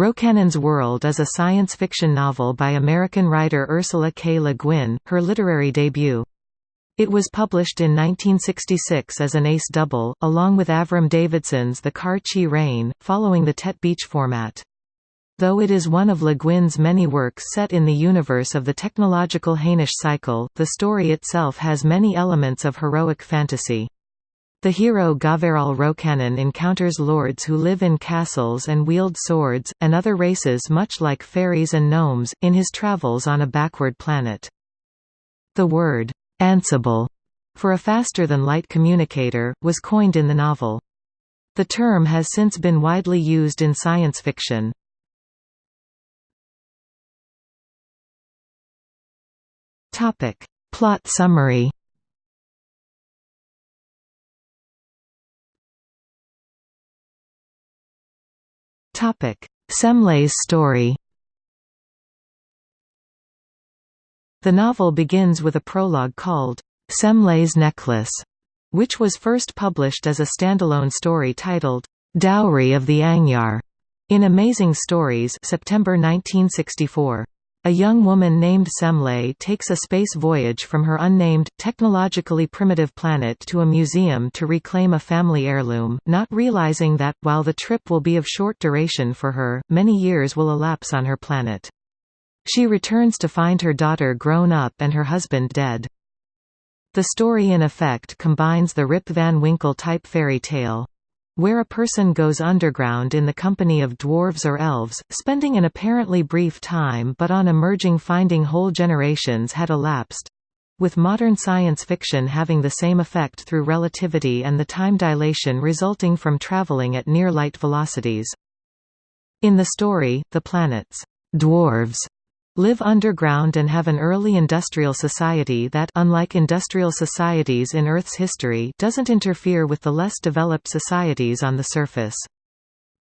Rocannon's World is a science fiction novel by American writer Ursula K. Le Guin, her literary debut. It was published in 1966 as an ace double, along with Avram Davidson's The Kar-Chee Reign, following the tête-bêche format. Though it is one of Le Guin's many works set in the universe of the technological Hainish cycle, the story itself has many elements of heroic fantasy. The hero Gavaral Rocannon encounters lords who live in castles and wield swords, and other races much like fairies and gnomes, in his travels on a backward planet. The word, "'Ansible' for a faster-than-light communicator, was coined in the novel. The term has since been widely used in science fiction. Plot summary Semley's story The novel begins with a prologue called, Semley's Necklace, which was first published as a standalone story titled, Dowry of the Angyar, in Amazing Stories September 1964. A young woman named Semley takes a space voyage from her unnamed, technologically primitive planet to a museum to reclaim a family heirloom, not realizing that, while the trip will be of short duration for her, many years will elapse on her planet. She returns to find her daughter grown up and her husband dead. The story in effect combines the Rip Van Winkle type fairy tale, where a person goes underground in the company of dwarves or elves, spending an apparently brief time but on emerging finding whole generations had elapsed with modern science fiction having the same effect through relativity and the time dilation resulting from traveling at near light velocities. In the story, the planet's dwarves live underground and have an early industrial society that unlike industrial societies in Earth's history doesn't interfere with the less developed societies on the surface.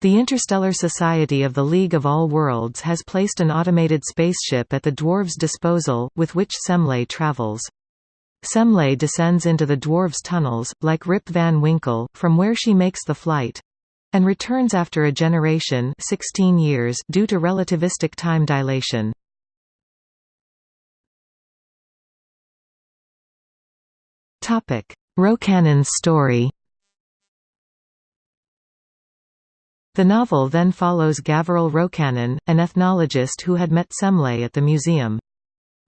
The Interstellar Society of the League of All Worlds has placed an automated spaceship at the dwarves' disposal, with which Semley travels. Semley descends into the dwarves' tunnels, like Rip Van Winkle, from where she makes the flight and returns after a generation 16 years due to relativistic time dilation. Rocannon's story The novel then follows Gavril Rocannon, an ethnologist who had met Semley at the museum.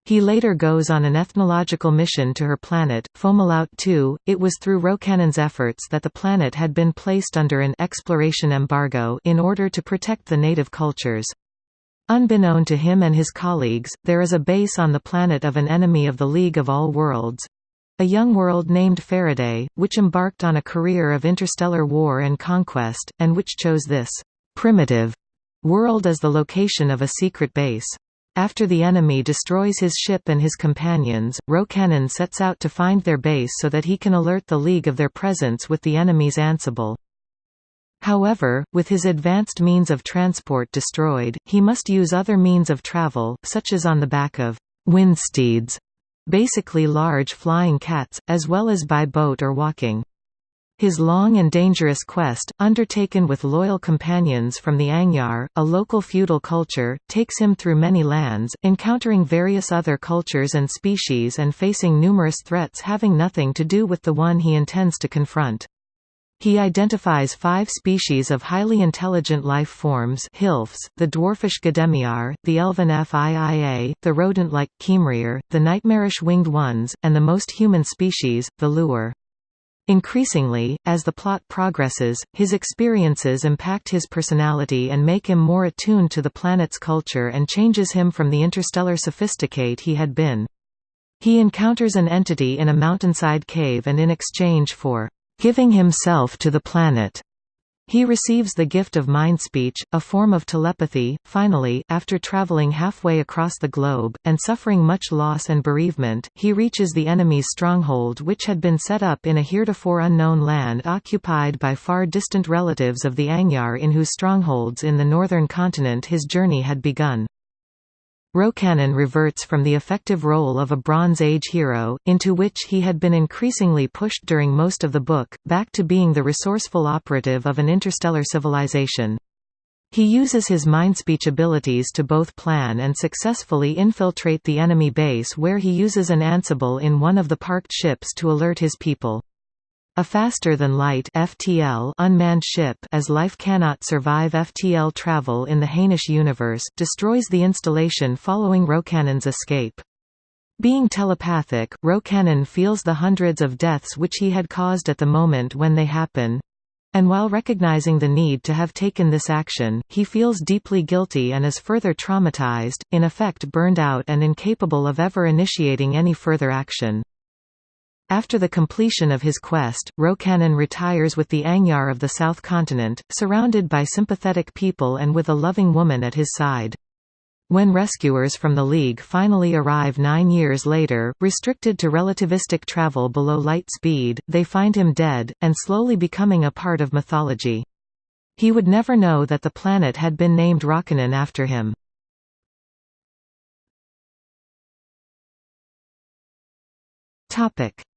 He later goes on an ethnological mission to her planet, Fomalhaut II. It was through Rocannon's efforts that the planet had been placed under an exploration embargo in order to protect the native cultures. Unbeknown to him and his colleagues, there is a base on the planet of an enemy of the League of All Worlds, a young world named Faraday, which embarked on a career of interstellar war and conquest, and which chose this «primitive» world as the location of a secret base. After the enemy destroys his ship and his companions, Rocannon sets out to find their base so that he can alert the League of their presence with the enemy's Ansible. However, with his advanced means of transport destroyed, he must use other means of travel, such as on the back of «windsteeds», basically large flying cats, as well as by boat or walking. His long and dangerous quest, undertaken with loyal companions from the Angyar, a local feudal culture, takes him through many lands, encountering various other cultures and species and facing numerous threats having nothing to do with the one he intends to confront. He identifies five species of highly intelligent life forms Hilfs, the dwarfish Gdemiar, the elven Fiia, the rodent-like Kemrier, the nightmarish winged ones, and the most human species, the Liuar. Increasingly, as the plot progresses, his experiences impact his personality and make him more attuned to the planet's culture and changes him from the interstellar sophisticate he had been. He encounters an entity in a mountainside cave and in exchange for giving himself to the planet. He receives the gift of mind speech, a form of telepathy. Finally, after traveling halfway across the globe, and suffering much loss and bereavement, he reaches the enemy's stronghold which had been set up in a heretofore unknown land occupied by far distant relatives of the Angyar in whose strongholds in the northern continent his journey had begun. Rocannon reverts from the effective role of a Bronze Age hero, into which he had been increasingly pushed during most of the book, back to being the resourceful operative of an interstellar civilization. He uses his mindspeech abilities to both plan and successfully infiltrate the enemy base where he uses an Ansible in one of the parked ships to alert his people. A faster-than-light (FTL) unmanned ship as life cannot survive FTL travel in the Hainish universe, destroys the installation following Rocannon's escape. Being telepathic, Rocannon feels the hundreds of deaths which he had caused at the moment when they happen, and while recognizing the need to have taken this action, he feels deeply guilty and is further traumatized, in effect burned out and incapable of ever initiating any further action. After the completion of his quest, Rocannon retires with the Angyar of the South Continent, surrounded by sympathetic people and with a loving woman at his side. When rescuers from the League finally arrive nine years later, restricted to relativistic travel below light speed, they find him dead, and slowly becoming a part of mythology. He would never know that the planet had been named Rocannon after him.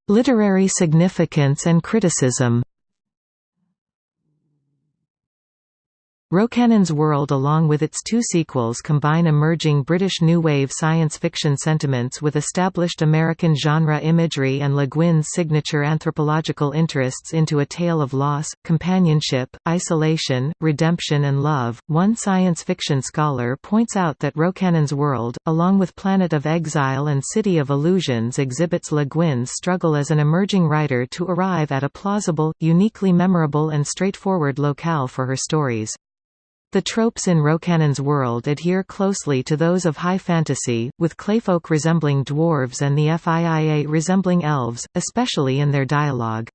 Literary significance and criticism Rocannon's world along with its two sequels combine emerging British New Wave science fiction sentiments with established American genre imagery and Le Guin's signature anthropological interests into a tale of loss, companionship, isolation, redemption and love. One science fiction scholar points out that Rocannon's world, along with Planet of Exile and City of Illusions exhibits Le Guin's struggle as an emerging writer to arrive at a plausible, uniquely memorable and straightforward locale for her stories. The tropes in Rocannon's world adhere closely to those of high fantasy, with clayfolk resembling dwarves and the FIIA resembling elves, especially in their dialogue.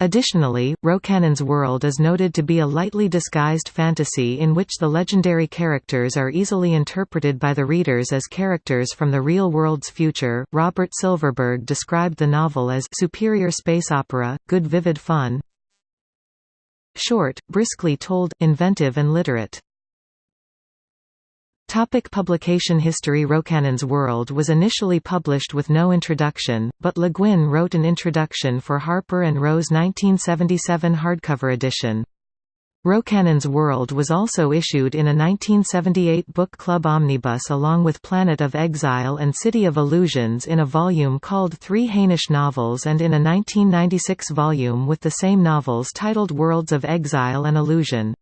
Additionally, Rocannon's world is noted to be a lightly disguised fantasy in which the legendary characters are easily interpreted by the readers as characters from the real world's future. Robert Silverberg described the novel as superior space opera, good vivid fun, Short, briskly told, inventive and literate. Topic publication history Rocannon's World was initially published with no introduction, but Le Guin wrote an introduction for Harper & Row 1977 hardcover edition. Rocannon's World was also issued in a 1978 book club omnibus along with Planet of Exile and City of Illusions in a volume called Three Hainish Novels and in a 1996 volume with the same novels titled Worlds of Exile and Illusion.